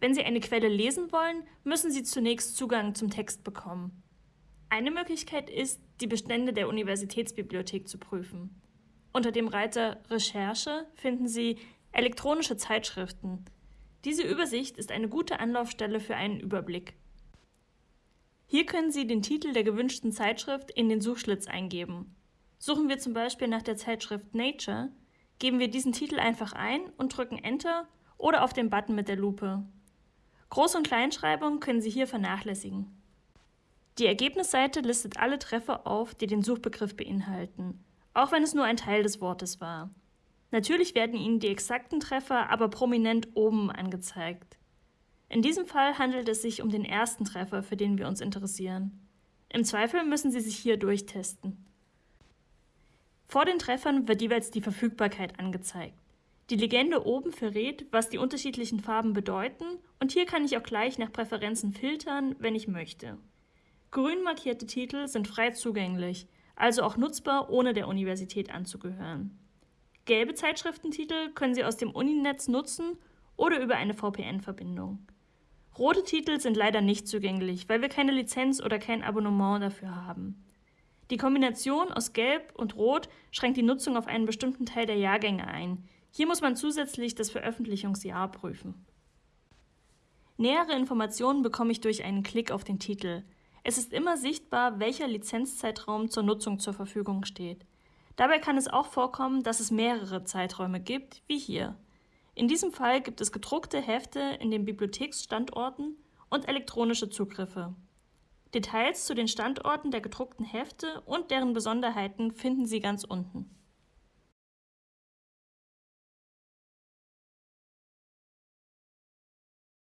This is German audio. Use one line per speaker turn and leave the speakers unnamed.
Wenn Sie eine Quelle lesen wollen, müssen Sie zunächst Zugang zum Text bekommen. Eine Möglichkeit ist, die Bestände der Universitätsbibliothek zu prüfen. Unter dem Reiter Recherche finden Sie elektronische Zeitschriften. Diese Übersicht ist eine gute Anlaufstelle für einen Überblick. Hier können Sie den Titel der gewünschten Zeitschrift in den Suchschlitz eingeben. Suchen wir zum Beispiel nach der Zeitschrift Nature, geben wir diesen Titel einfach ein und drücken Enter oder auf den Button mit der Lupe. Groß- und Kleinschreibung können Sie hier vernachlässigen. Die Ergebnisseite listet alle Treffer auf, die den Suchbegriff beinhalten, auch wenn es nur ein Teil des Wortes war. Natürlich werden Ihnen die exakten Treffer aber prominent oben angezeigt. In diesem Fall handelt es sich um den ersten Treffer, für den wir uns interessieren. Im Zweifel müssen Sie sich hier durchtesten. Vor den Treffern wird jeweils die Verfügbarkeit angezeigt. Die Legende oben verrät, was die unterschiedlichen Farben bedeuten und hier kann ich auch gleich nach Präferenzen filtern, wenn ich möchte. Grün markierte Titel sind frei zugänglich, also auch nutzbar, ohne der Universität anzugehören. Gelbe Zeitschriftentitel können Sie aus dem Uninetz nutzen oder über eine VPN-Verbindung. Rote Titel sind leider nicht zugänglich, weil wir keine Lizenz oder kein Abonnement dafür haben. Die Kombination aus Gelb und Rot schränkt die Nutzung auf einen bestimmten Teil der Jahrgänge ein, hier muss man zusätzlich das Veröffentlichungsjahr prüfen. Nähere Informationen bekomme ich durch einen Klick auf den Titel. Es ist immer sichtbar, welcher Lizenzzeitraum zur Nutzung zur Verfügung steht. Dabei kann es auch vorkommen, dass es mehrere Zeiträume gibt, wie hier. In diesem Fall gibt es gedruckte Hefte in den Bibliotheksstandorten und elektronische Zugriffe. Details zu den Standorten der gedruckten Hefte und deren Besonderheiten finden Sie ganz unten.